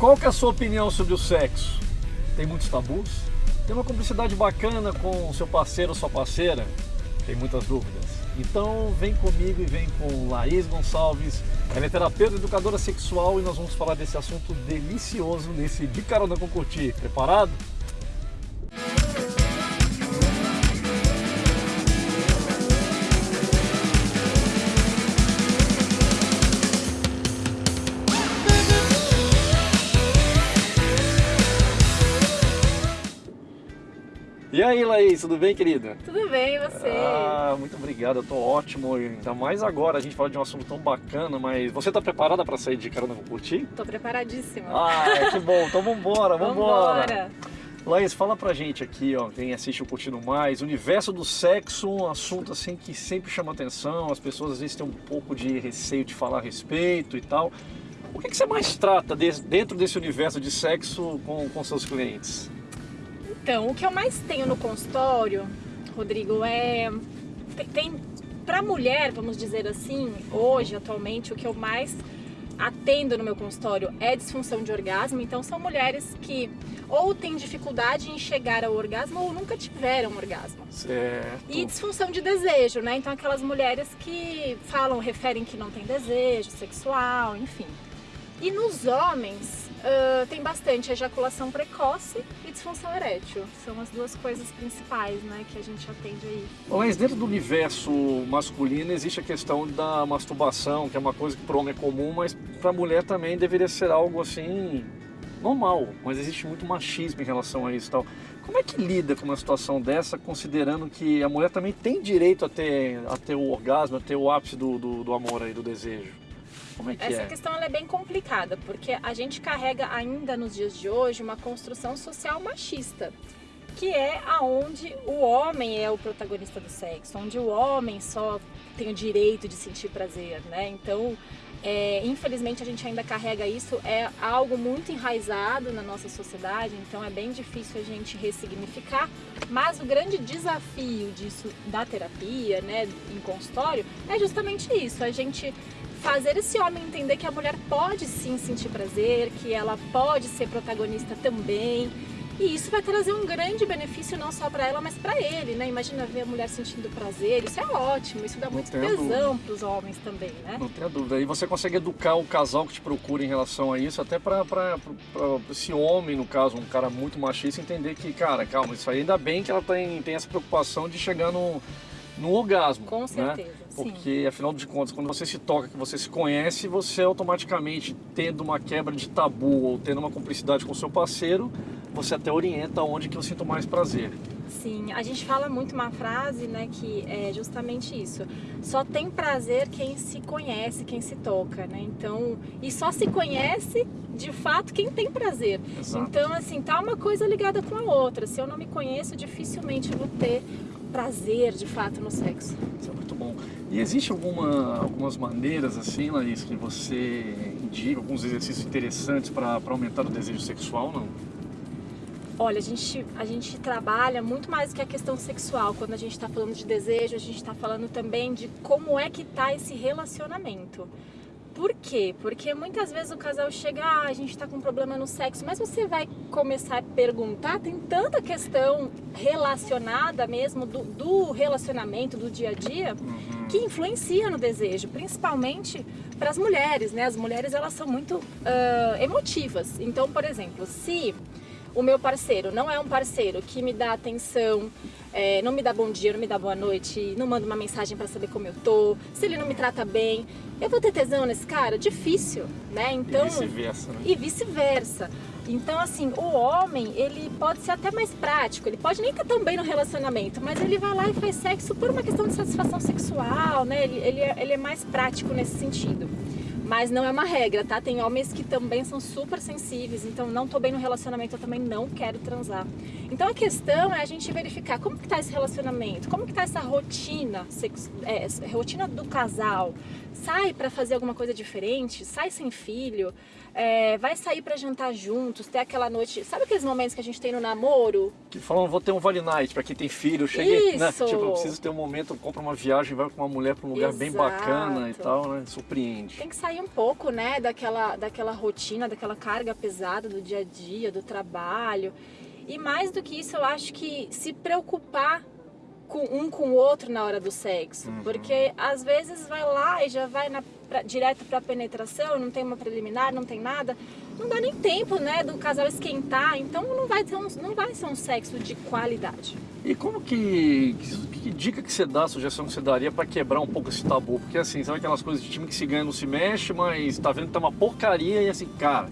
Qual que é a sua opinião sobre o sexo? Tem muitos tabus? Tem uma cumplicidade bacana com o seu parceiro ou sua parceira? Tem muitas dúvidas. Então vem comigo e vem com Laís Gonçalves. Ela é terapeuta educadora sexual e nós vamos falar desse assunto delicioso nesse De com Curtir. Preparado? Laís, tudo bem, querida? Tudo bem, e você? Ah, muito obrigado, eu tô ótimo. Ainda mais agora, a gente fala de um assunto tão bacana, mas você tá preparada para sair de carona com curtir? Tô preparadíssima. Ah, que bom, então vambora, vambora. Vambora. Laís, fala pra gente aqui, ó, quem assiste o Curtindo Mais, universo do sexo, um assunto assim que sempre chama atenção, as pessoas às vezes têm um pouco de receio de falar a respeito e tal. O que, que você mais trata de- dentro desse universo de sexo com, com seus clientes? Então, o que eu mais tenho no consultório, Rodrigo, é. Tem, tem para mulher, vamos dizer assim, hoje, atualmente, o que eu mais atendo no meu consultório é disfunção de orgasmo. Então, são mulheres que ou têm dificuldade em chegar ao orgasmo ou nunca tiveram orgasmo. Certo. E disfunção de desejo, né? Então aquelas mulheres que falam, referem que não tem desejo sexual, enfim. E nos homens ah, tem bastante ejaculação precoce e disfunção erétil. São as duas coisas principais, né, que a gente atende aí. Mas dentro do universo masculino existe a questão da masturbação, que é uma coisa que para o homem é comum, mas para a mulher também deveria ser algo assim normal. Mas existe muito machismo em relação a isso tal. Como é que lida com uma situação dessa, considerando que a mulher também tem direito a ter, a ter o orgasmo, a ter o ápice do, do, do amor aí, do desejo? Como é que Essa é? questão é bem complicada, porque a gente carrega ainda nos dias de hoje uma construção social machista, que é aonde o homem é o protagonista do sexo, onde o homem só tem o direito de sentir prazer, né? Então, é, infelizmente a gente ainda carrega isso, é algo muito enraizado na nossa sociedade, então é bem difícil a gente ressignificar, mas o grande desafio disso da terapia, né, em consultório, é justamente isso, a gente fazer esse homem entender que a mulher pode sim sentir prazer, que ela pode ser protagonista também. E isso vai trazer um grande benefício não só para ela, mas para ele, né? Imagina ver a mulher sentindo prazer, isso é ótimo, isso dá Não muito tenho tesão para os homens também, né? Não tenha dúvida. E você consegue educar o casal que te procura em relação a isso, até para esse homem, no caso, um cara muito machista, entender que, cara, calma, isso aí ainda bem que ela tem, tem essa preocupação de chegar no, no orgasmo. Com né? certeza, sim. Porque, afinal de contas, quando você se toca, que você se conhece, você automaticamente, tendo uma quebra de tabu ou tendo uma cumplicidade com o seu parceiro, você até orienta onde que eu sinto mais prazer. Sim, a gente fala muito uma frase, né, que é justamente isso. Só tem prazer quem se conhece, quem se toca, né? Então, e só se conhece de fato quem tem prazer. Exato. Então, assim, tá uma coisa ligada com a outra. Se eu não me conheço, dificilmente vou ter prazer de fato no sexo. Isso é muito bom. E existe alguma, algumas maneiras, assim, Laís, que você indica, alguns exercícios interessantes para aumentar o desejo sexual, não? Olha, a gente, a gente trabalha muito mais do que a questão sexual. Quando a gente está falando de desejo, a gente está falando também de como é que tá esse relacionamento. Por quê? Porque muitas vezes o casal chega, ah, a gente tá com problema no sexo, mas você vai começar a perguntar, tem tanta questão relacionada mesmo do, do relacionamento, do dia a dia, que influencia no desejo, principalmente para as mulheres, né? As mulheres elas são muito ah, emotivas. Então, por exemplo, se o meu parceiro não é um parceiro que me dá atenção, é, não me dá bom dia, não me dá boa noite, não manda uma mensagem para saber como eu tô, se ele não me trata bem, eu vou ter tesão nesse cara? Difícil, né? Então, e vice-versa, né? e vice-versa. Então, assim, o homem, ele pode ser até mais prático, ele pode nem estar tão bem no relacionamento, mas ele vai lá e faz sexo por uma questão de satisfação sexual, né? Ele, ele, é, ele é mais prático nesse sentido. Mas não é uma regra, tá? Tem homens que também são super sensíveis, então não tô bem no relacionamento, eu também não quero transar. Então a questão é a gente verificar como que tá esse relacionamento, como que tá essa rotina, é, rotina do casal. Sai pra fazer alguma coisa diferente, sai sem filho, é, vai sair para jantar juntos, ter aquela noite. Sabe aqueles momentos que a gente tem no namoro? Que falam, vou ter um vale night para quem tem filho. Cheguei, né? Isso. Tipo, eu preciso ter um momento, compra uma viagem, vai com uma mulher para um lugar bem Exato. bacana e tal, né? Surpreende. Tem que sair um pouco, né, daquela, daquela rotina, daquela carga pesada do dia a dia, do trabalho. E mais do que isso, eu acho que se preocupar com um com o outro na hora do sexo. Uhum. Porque às vezes vai lá e já vai na, pra, direto pra penetração, não tem uma preliminar, não tem nada. Não dá nem tempo, né, do casal esquentar. Então não vai, ter um, não vai ser um sexo de qualidade. E como que, que, que dica que você dá, sugestão que você daria para quebrar um pouco esse tabu? Porque assim, sabe aquelas coisas de time que se ganha não se mexe, mas tá vendo que tá uma porcaria e assim, cara,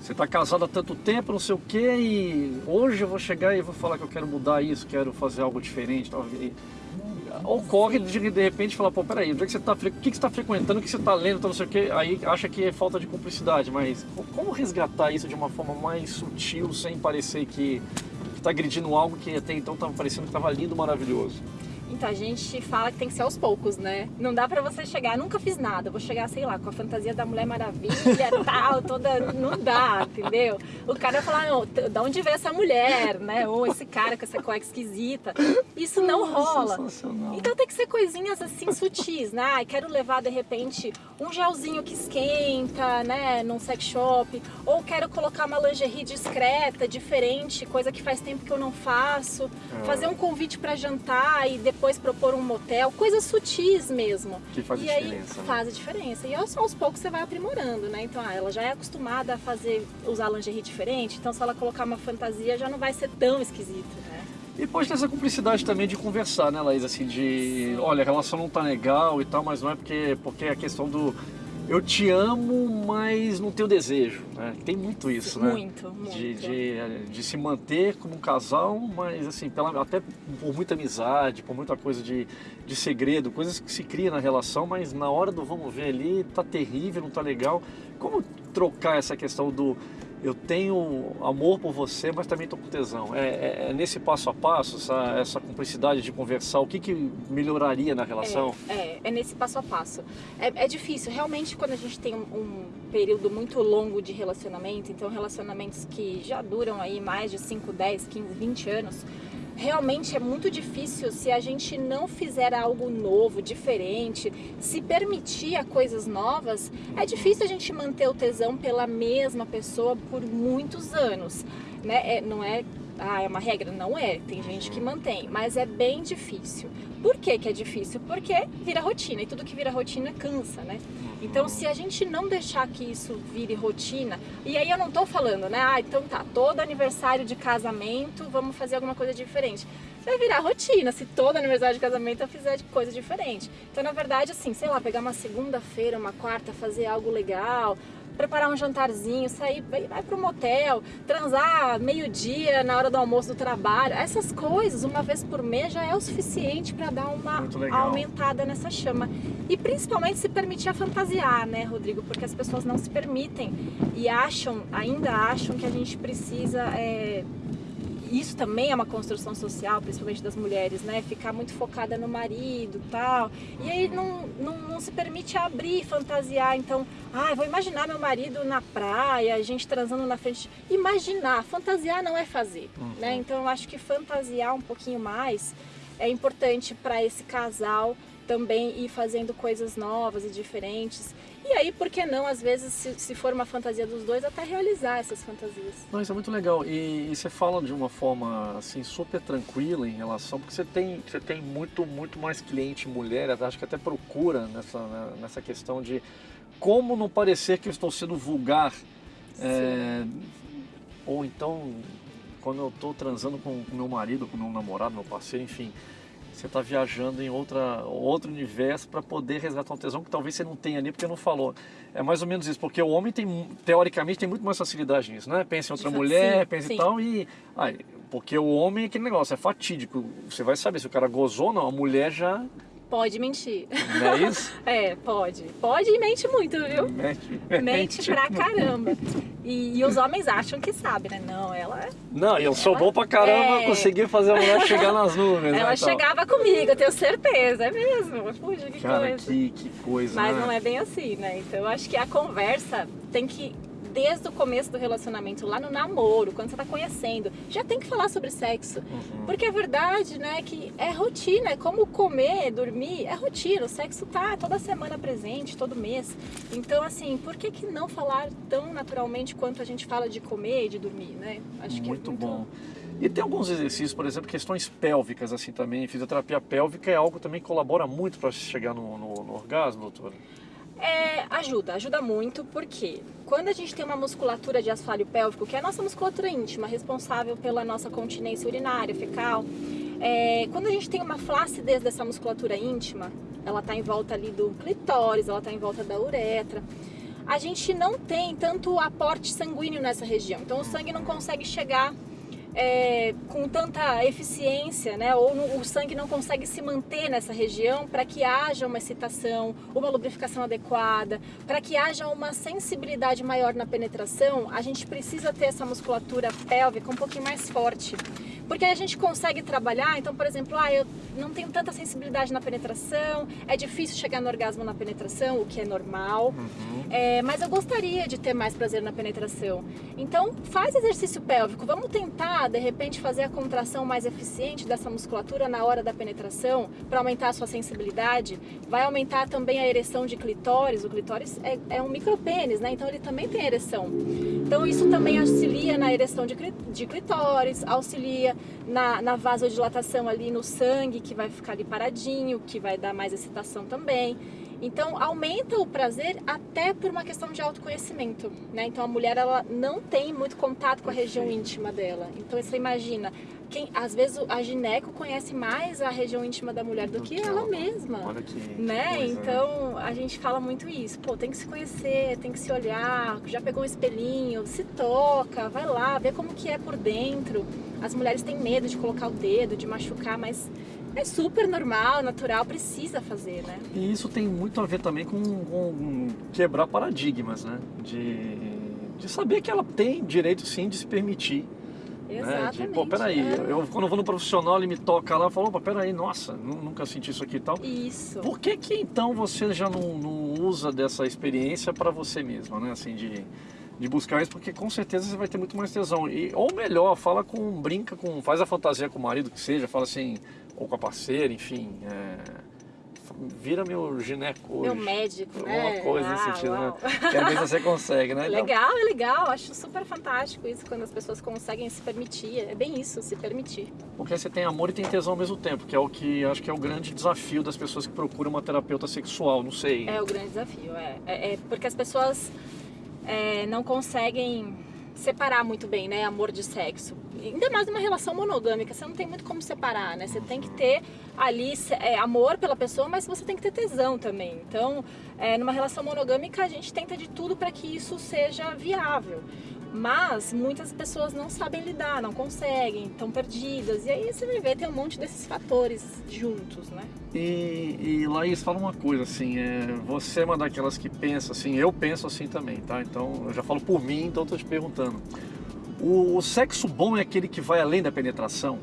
você tá casado há tanto tempo, não sei o que, e hoje eu vou chegar e vou falar que eu quero mudar isso, quero fazer algo diferente. Tal. E ocorre de, de repente falar, pô, peraí, onde é que você tá, o que, que você está frequentando, o que você está lendo, tal, não sei o que, aí acha que é falta de cumplicidade, mas como resgatar isso de uma forma mais sutil, sem parecer que está agredindo algo que até então estava parecendo que estava lindo, maravilhoso? Então a gente fala que tem que ser aos poucos, né? Não dá pra você chegar, nunca fiz nada, vou chegar, sei lá, com a fantasia da Mulher Maravilha, tal, toda. Não dá, entendeu? O cara vai falar, não, da onde veio essa mulher, né? Ou esse cara com essa cueca esquisita. Isso não rola. Sensacional. Então tem que ser coisinhas assim sutis, né? Quero levar de repente um gelzinho que esquenta, né? Num sex shop. Ou quero colocar uma lingerie discreta, diferente, coisa que faz tempo que eu não faço. É. Fazer um convite pra jantar e depois propor um motel, coisas sutis mesmo. Que faz e a aí diferença, né? faz a diferença. E aos, aos poucos você vai aprimorando, né? Então ah, ela já é acostumada a fazer, usar lingerie diferente, então se ela colocar uma fantasia já não vai ser tão esquisito, né? E pode ter essa cumplicidade também de conversar, né, Laís? Assim, de olha, a relação não tá legal e tal, mas não é porque, porque é a questão do eu te amo, mas não tenho desejo. Né? Tem muito isso, né? Muito, muito. De, de, de se manter como um casal, mas assim, pela, até por muita amizade, por muita coisa de, de segredo, coisas que se cria na relação, mas na hora do vamos ver ali, tá terrível, não tá legal. Como trocar essa questão do eu tenho amor por você, mas também estou com tesão. É, é- é nesse passo a passo, essa, essa cumplicidade de conversar, o que, que melhoraria na relação? É, é, é nesse passo a passo. É, é difícil, realmente, quando a gente tem um, um período muito longo de relacionamento, então relacionamentos que já duram aí mais de 5, 10, 15, 20 anos, realmente é muito difícil se a gente não fizer algo novo, diferente, se permitir a coisas novas, é difícil a gente manter o tesão pela mesma pessoa por muitos anos, né? É, não é ah, é uma regra? Não é. Tem gente que mantém, mas é bem difícil. Por que, que é difícil? Porque vira rotina e tudo que vira rotina cansa, né? Então, se a gente não deixar que isso vire rotina, e aí eu não tô falando, né? Ah, então tá, todo aniversário de casamento vamos fazer alguma coisa diferente. Vai virar rotina se todo aniversário de casamento eu fizer coisa diferente. Então, na verdade, assim, sei lá, pegar uma segunda-feira, uma quarta, fazer algo legal, preparar um jantarzinho, sair, vai, vai pro motel, transar meio-dia na hora do almoço do trabalho. Essas coisas, uma vez por mês, já é o suficiente para dar uma aumentada nessa chama. E principalmente se permitir a fantasiar, né, Rodrigo? Porque as pessoas não se permitem e acham, ainda acham que a gente precisa. é, isso também é uma construção social, principalmente das mulheres, né? Ficar muito focada no marido tal. E aí não, não, não se permite abrir, fantasiar. Então, ah, vou imaginar meu marido na praia, a gente transando na frente. Imaginar, fantasiar não é fazer, né? Então eu acho que fantasiar um pouquinho mais é importante para esse casal também ir fazendo coisas novas e diferentes. E aí, por que não, às vezes, se, se for uma fantasia dos dois, até realizar essas fantasias. Não, isso é muito legal. E, e você fala de uma forma assim super tranquila em relação, porque você tem, você tem muito, muito mais cliente mulher, acho que até procura nessa, né, nessa questão de como não parecer que eu estou sendo vulgar. É, ou então, quando eu estou transando com o meu marido, com o meu namorado, meu parceiro, enfim, você está viajando em outra, outro universo para poder resgatar um tesão que talvez você não tenha ali porque não falou. É mais ou menos isso, porque o homem tem, teoricamente, tem muito mais facilidade nisso, né? Pensa em outra Sim, mulher, pensa sim. e tal, e... ai, porque o homem é aquele negócio, é fatídico. Você vai saber se o cara gozou ou não, a mulher já... Pode mentir. Não é isso? É, pode. Pode e mente muito, viu? Mente, Mente pra caramba. E, e os homens acham que sabe, né? Não, ela, Não, e eu sou bom pra caramba, É. consegui fazer a mulher chegar nas nuvens. ela né, e tal. chegava comigo, eu tenho certeza. É mesmo. Puxa, que Cara, coisa. que, que coisa, Mas né? não é bem assim, né? Então eu acho que a conversa tem que desde o começo do relacionamento, lá no namoro, quando você está conhecendo, já tem que falar sobre sexo. Uhum. Porque a verdade, né, é que é rotina, é como comer, dormir, é rotina. O sexo tá toda semana presente, todo mês. Então, assim, por que, que não falar tão naturalmente quanto a gente fala de comer e de dormir, né? Acho muito que é muito bom. E tem alguns exercícios, por exemplo, questões pélvicas assim também. Fisioterapia pélvica é algo também que colabora muito para chegar no, no, no orgasmo, doutora? É, ajuda, ajuda muito, porque quando a gente tem uma musculatura de assoalho pélvico, que é a nossa musculatura íntima, responsável pela nossa continência urinária, fecal, é, quando a gente tem uma flacidez dessa musculatura íntima, ela está em volta ali do clitóris, ela está em volta da uretra, a gente não tem tanto aporte sanguíneo nessa região, então o sangue não consegue chegar é, com tanta eficiência, né, ou no, o sangue não consegue se manter nessa região para que haja uma excitação, uma lubrificação adequada, para que haja uma sensibilidade maior na penetração, a gente precisa ter essa musculatura pélvica um pouquinho mais forte. Porque a gente consegue trabalhar, então, por exemplo, ah, eu não tenho tanta sensibilidade na penetração, é difícil chegar no orgasmo na penetração, o que é normal, uhum. é, mas eu gostaria de ter mais prazer na penetração. Então, faz exercício pélvico, vamos tentar, de repente, fazer a contração mais eficiente dessa musculatura na hora da penetração, para aumentar a sua sensibilidade. Vai aumentar também a ereção de clitóris, o clitóris é, é um micropênis, né? Então ele também tem ereção. Então isso também auxilia na ereção de, de clitóris, auxilia na, na vasodilatação ali no sangue, que vai ficar ali paradinho, que vai dar mais excitação também. Então aumenta o prazer até por uma questão de autoconhecimento, né? Então a mulher ela não tem muito contato com a região íntima dela. Então você imagina, quem às vezes a gineco conhece mais a região íntima da mulher do, do que, que, ela mesma, Olha que né? Coisa, então a gente fala muito isso. Pô, tem que se conhecer, tem que se olhar. Já pegou um espelhinho, se toca, vai lá, vê como que é por dentro. As mulheres têm medo de colocar o dedo, de machucar, mas é super normal, natural, precisa fazer, né? E isso tem muito a ver também com, com quebrar paradigmas, né? De, de saber que ela tem direito sim de se permitir. Exatamente. Né? De, pô, peraí, é. eu, quando eu vou no profissional, ele me toca lá e fala, opa, peraí, nossa, nunca senti isso aqui e tal. Isso. Por que que então você já não, não usa dessa experiência para você mesma, né? Assim, de de buscar isso, porque com certeza você vai ter muito mais tesão. E, ou melhor, fala com, brinca com, faz a fantasia com o marido que seja, fala assim, ou com a parceira, enfim. É, vira meu gineco Meu médico, alguma né? Alguma coisa nesse sentido, né? Que às vezes você consegue, né? Legal, é legal. Acho super fantástico isso, quando as pessoas conseguem se permitir. É bem isso, se permitir. Porque você tem amor e tem tesão ao mesmo tempo, que é o que acho que é o grande desafio das pessoas que procuram uma terapeuta sexual, não sei. É o grande desafio, é. É, é porque as pessoas é, não conseguem separar muito bem, né, amor de sexo. Ainda mais numa relação monogâmica, você não tem muito como separar, né? Você tem que ter ali é, amor pela pessoa, mas você tem que ter tesão também. Então, é, numa relação monogâmica, a gente tenta de tudo para que isso seja viável. Mas muitas pessoas não sabem lidar, não conseguem, estão perdidas. E aí você vai ver, tem um monte desses fatores juntos, né? E, e Laís, fala uma coisa, assim, é, você é uma daquelas que pensa assim, eu penso assim também, tá? Então, eu já falo por mim, então estou te perguntando. O, o sexo bom é aquele que vai além da penetração?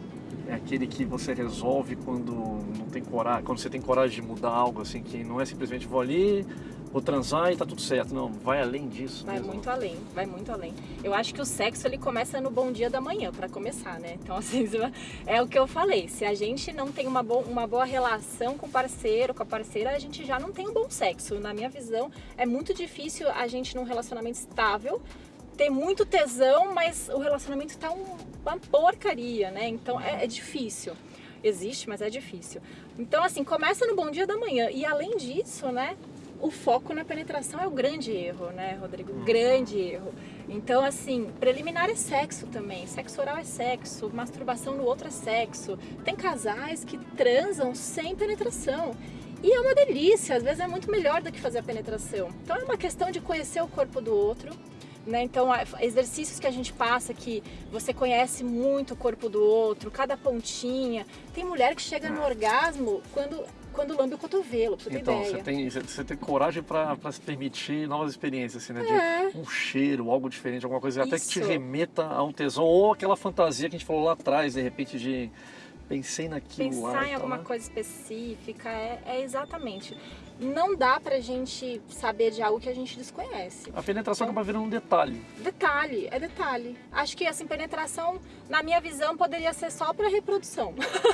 É aquele que você resolve quando não tem coragem, quando você tem coragem de mudar algo, assim, que não é simplesmente vou ali, vou transar e tá tudo certo. Não, vai além disso. Vai mesmo. muito além, vai muito além. Eu acho que o sexo ele começa no bom dia da manhã, para começar, né? Então, assim, é o que eu falei. Se a gente não tem uma, bo uma boa relação com o parceiro, com a parceira, a gente já não tem um bom sexo. Na minha visão, é muito difícil a gente num relacionamento estável ter muito tesão, mas o relacionamento tá um, uma porcaria, né? Então é, é difícil existe, mas é difícil. Então, assim, começa no bom dia da manhã. E além disso, né, o foco na penetração é o grande erro, né, Rodrigo? Uhum. Grande erro. Então, assim, preliminar é sexo também. Sexo oral é sexo, masturbação no outro é sexo. Tem casais que transam sem penetração. E é uma delícia, às vezes é muito melhor do que fazer a penetração. Então é uma questão de conhecer o corpo do outro, né? Então, exercícios que a gente passa que você conhece muito o corpo do outro, cada pontinha. Tem mulher que chega no orgasmo quando quando lambe o cotovelo, pra você então, ter ideia. Você tem, você tem coragem para se permitir novas experiências, assim, né? É. De um cheiro, algo diferente, alguma coisa Isso. até que te remeta a um tesão, ou aquela fantasia que a gente falou lá atrás, de repente, de pensei naquilo Pensar lá. em alguma né? coisa específica, é, é exatamente. Não dá pra gente saber de algo que a gente desconhece. A penetração acaba virando um detalhe. Detalhe, é detalhe. Acho que assim, penetração, na minha visão, poderia ser só para reprodução.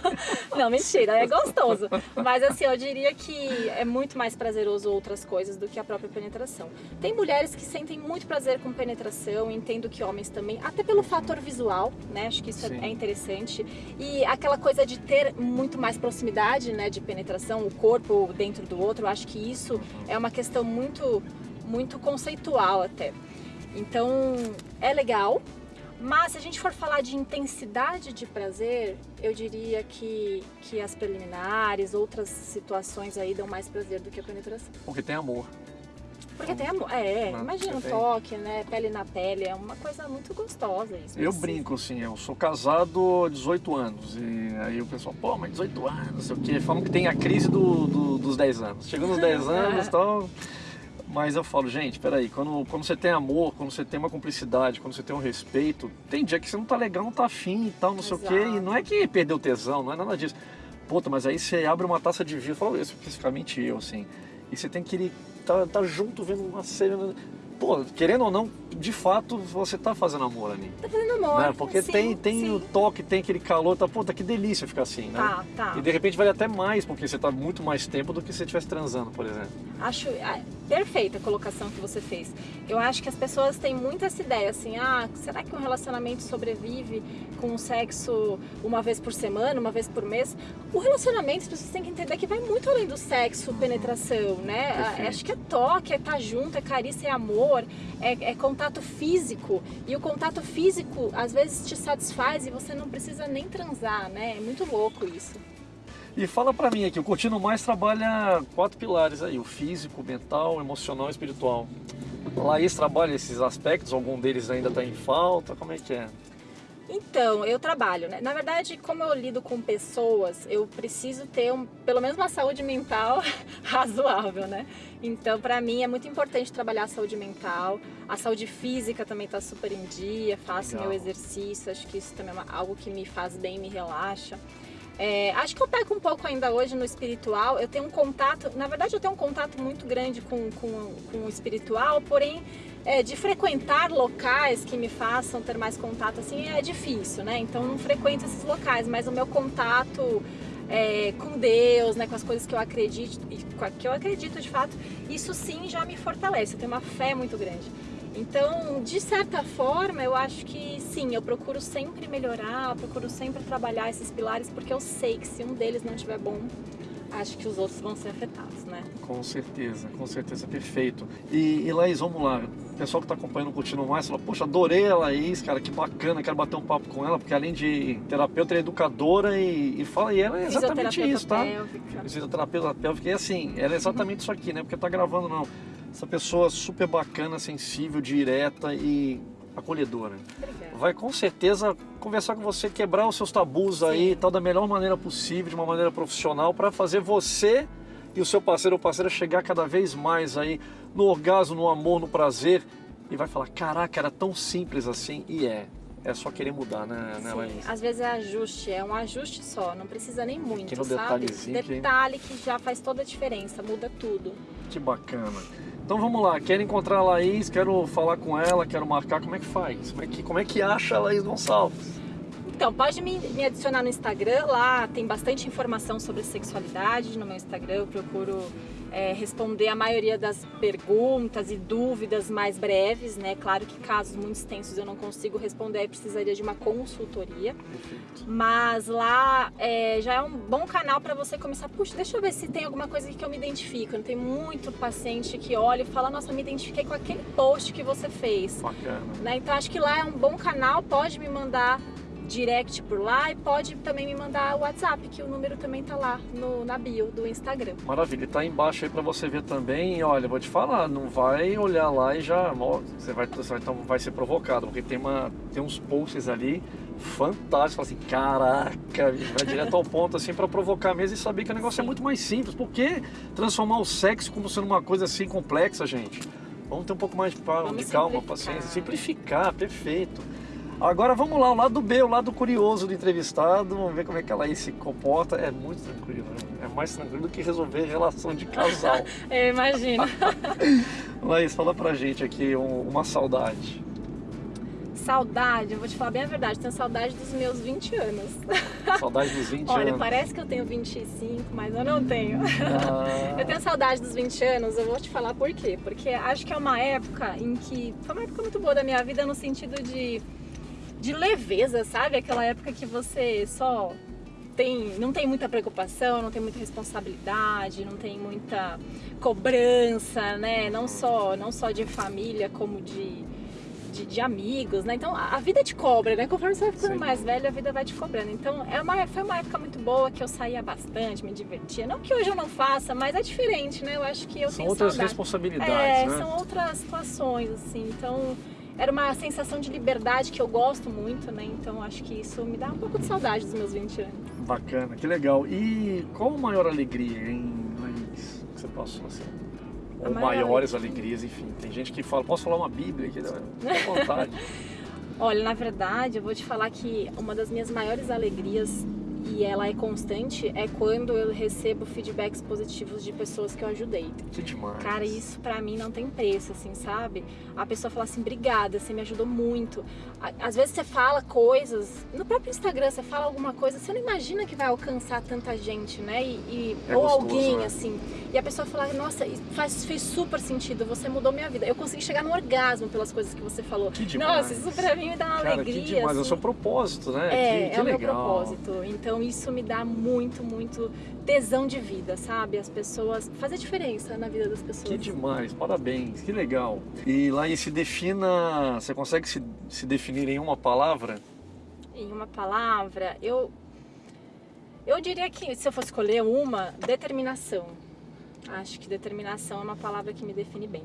não, mentira, é gostoso. Mas assim, eu diria que é muito mais prazeroso outras coisas do que a própria penetração. Tem mulheres que sentem muito prazer com penetração, entendo que homens também, até pelo fator visual, né? Acho que isso é, é interessante. E aquela coisa de ter muito mais proximidade, né, de penetração, o corpo dentro do outro, acho que isso é uma questão muito, muito conceitual até. Então, é legal, mas se a gente for falar de intensidade de prazer, eu diria que, que as preliminares, outras situações aí dão mais prazer do que a penetração. Porque tem amor. Porque tem amor. É, imagina um toque, né? Pele na pele. É uma coisa muito gostosa isso. Eu brinco, assim, eu sou casado há 18 anos. E aí o pessoal, pô, mas 18 anos, não sei o quê. Falam que tem a crise do, do, dos 10 anos. Chegando nos 10 anos e tal. Mas eu falo, gente, peraí, quando, quando você tem amor, quando você tem uma cumplicidade, quando você tem um respeito, tem dia que você não tá legal, não tá afim e tal, não Exato. sei o quê. E não é que perdeu tesão, não é nada disso. Puta, mas aí você abre uma taça de vinho, eu falo especificamente eu, assim. E você tem que tá, tá junto vendo uma série. Pô, querendo ou não, de fato você tá fazendo amor ali. Tá fazendo amor. Né? Porque sim, tem, tem sim. o toque, tem aquele calor, tá, puta, que delícia ficar assim, né? Tá, tá. E de repente vale até mais, porque você tá muito mais tempo do que se você estivesse transando, por exemplo. Acho é, perfeita a colocação que você fez. Eu acho que as pessoas têm muito essa ideia, assim, ah, será que um relacionamento sobrevive com o sexo uma vez por semana, uma vez por mês? O relacionamento, as pessoas têm que entender que vai muito além do sexo, penetração, né? Perfeito. Acho que é toque, é estar tá junto, é carícia, é amor, é, é contato físico. E o contato físico, às vezes, te satisfaz e você não precisa nem transar, né? É muito louco isso. E fala para mim aqui, o Curtindo Mais trabalha quatro pilares aí, o físico, mental, emocional e espiritual. Laís trabalha esses aspectos, algum deles ainda está em falta, como é que é? Então, eu trabalho, né? Na verdade, como eu lido com pessoas, eu preciso ter um, pelo menos uma saúde mental razoável, né? Então, para mim é muito importante trabalhar a saúde mental. A saúde física também está super em dia, faço Legal. meu exercício, acho que isso também é algo que me faz bem, me relaxa. É, acho que eu peco um pouco ainda hoje no espiritual. Eu tenho um contato, na verdade, eu tenho um contato muito grande com, com, com o espiritual, porém, é, de frequentar locais que me façam ter mais contato assim é difícil, né? Então, não frequento esses locais, mas o meu contato é, com Deus, né, com as coisas que eu acredito, que eu acredito de fato, isso sim já me fortalece. Eu tenho uma fé muito grande. Então, de certa forma, eu acho que sim, eu procuro sempre melhorar, procuro sempre trabalhar esses pilares, porque eu sei que se um deles não estiver bom, acho que os outros vão ser afetados, né? Com certeza, com certeza, perfeito. E, e Laís, vamos lá, o pessoal que está acompanhando o Curtindo Mais fala, poxa, adorei a Laís, cara, que bacana, quero bater um papo com ela, porque além de terapeuta, ela é educadora e, e fala, e ela é exatamente isso, tá? Pélvica. Fisioterapeuta pélvica, e assim, ela é exatamente isso aqui, né? Porque tá gravando, não essa pessoa super bacana, sensível, direta e acolhedora. Obrigada. Vai com certeza conversar com você, quebrar os seus tabus Sim. aí, tal da melhor maneira possível, de uma maneira profissional, para fazer você e o seu parceiro ou parceira chegar cada vez mais aí no orgasmo, no amor, no prazer e vai falar, caraca, era tão simples assim e é. É só querer mudar, né, né Sim, às vezes é ajuste, é um ajuste só, não precisa nem muito, sabe? Detalhe que já faz toda a diferença, muda tudo. Que bacana. Então vamos lá, quero encontrar a Laís, quero falar com ela, quero marcar, como é que faz? Como é que, como é que acha a Laís Gonçalves? Então, pode me, me adicionar no Instagram, lá tem bastante informação sobre sexualidade no meu Instagram, eu procuro é, responder a maioria das perguntas e dúvidas mais breves, né? Claro que casos muito extensos eu não consigo responder, aí precisaria de uma consultoria. Perfeito. Mas lá é, já é um bom canal para você começar, puxa, deixa eu ver se tem alguma coisa que eu me identifico. Não tem muito paciente que olha e fala, nossa, me identifiquei com aquele post que você fez. Bacana. Né? Então acho que lá é um bom canal, pode me mandar direct por lá e pode também me mandar o WhatsApp, que o número também tá lá no, na bio do Instagram. Maravilha, tá embaixo aí para você ver também. E olha, vou te falar, não vai olhar lá e já você vai, você vai, então vai ser provocado, porque tem, uma, tem uns posts ali fantásticos, assim, caraca, vai direto ao ponto assim para provocar mesmo e saber que o negócio é Sim. é muito mais simples. Por que transformar o sexo como sendo uma coisa assim complexa, gente? Vamos ter um pouco mais de, de calma, paciência, simplificar, perfeito. Agora vamos lá, o lado B, o lado curioso do entrevistado, vamos ver como é que ela aí se comporta. É muito tranquilo, né? É mais tranquilo do que resolver relação de casal. Eu imagino. Laís, fala pra gente aqui um- uma saudade. Saudade, eu vou te falar bem a verdade, tenho saudade dos meus 20 anos. Saudade dos 20 Olha, anos. parece que eu tenho 25, mas eu não tenho. Ah, Eu tenho saudade dos 20 anos, eu vou te falar por quê. Porque acho que é uma época em que. Foi uma época muito boa da minha vida no sentido de, de leveza, sabe? Aquela época que você só tem. não tem muita preocupação, não tem muita responsabilidade, não tem muita cobrança, né? Não só, não só de família, como de. De, de amigos, né? Então a vida te cobra, né? Conforme você vai ficando Sim. mais velho, a vida vai te cobrando. Então é uma, foi uma época muito boa que eu saía bastante, me divertia. Não que hoje eu não faça, mas é diferente, né? Eu acho que eu são tenho outras saudade. responsabilidades, É, né? são outras situações, assim. Então, era uma sensação de liberdade que eu gosto muito, né? Então, acho que isso me dá um pouco de saudade dos meus 20 anos. Bacana, que legal. E qual a maior alegria, hein, Laís, que você passou assim? Ou maior maiores alegria. alegrias, enfim. Tem gente que fala, posso falar uma bíblia aqui? Fica à vontade. Olha, na verdade, eu vou te falar que uma das minhas maiores alegrias, e ela é constante, é quando eu recebo feedbacks positivos de pessoas que eu ajudei. Que demais. Cara, isso pra mim não tem preço, assim, sabe? A pessoa fala assim, obrigada, você me ajudou muito. Às vezes você fala coisas, no próprio Instagram você fala alguma coisa, você não imagina que vai alcançar tanta gente, né? E, e- É ou gostoso, alguém, né? assim. E a pessoa fala, nossa, faz, fez super sentido, você mudou minha vida. Eu consegui chegar no orgasmo pelas coisas que você falou. Que demais. Nossa, isso pra mim me dá uma Cara, alegria. que demais. É o assim. seu propósito, né? É, que, que é o meu legal. propósito. Então isso me dá muito, muito tesão de vida, sabe? As pessoas. fazer diferença na vida das pessoas. Que demais, parabéns, que legal. E Laís, se defina, você consegue se, se definir em uma palavra? Em uma palavra, eu. Eu diria que se eu fosse escolher uma, determinação. Acho que determinação é uma palavra que me define bem.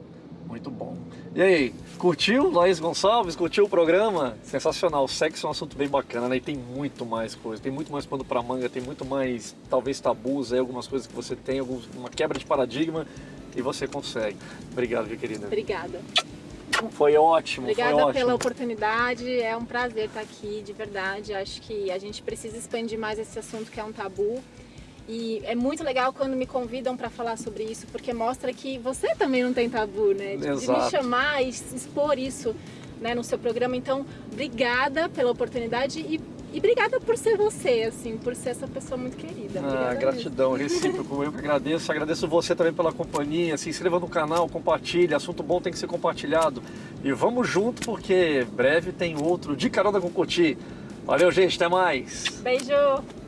Muito bom. E aí, curtiu, Laís Gonçalves? Curtiu o programa? Sensacional. Sexo é um assunto bem bacana, né? E tem muito mais coisa. Tem muito mais pano pra manga, tem muito mais, talvez, tabus aí, algumas coisas que você tem, alguns, uma quebra de paradigma e você consegue. Obrigado, minha querida. Obrigada. Foi ótimo, Obrigada foi ótimo. pela oportunidade. É um prazer estar aqui, de verdade. Acho que a gente precisa expandir mais esse assunto que é um tabu. E é muito legal quando me convidam para falar sobre isso, porque mostra que você também não tem tabu, né? De, de me chamar e expor isso né, no seu programa. Então, obrigada pela oportunidade e, e obrigada por ser você, assim, por ser essa pessoa muito querida. Ah, Obrigada mesmo. gratidão, recíproco. Eu que agradeço. Agradeço você também pela companhia. Se inscreva no canal, compartilhe. Assunto bom tem que ser compartilhado. E vamos junto, porque breve tem outro de carona com Coti. Valeu, gente. Até mais. Beijo!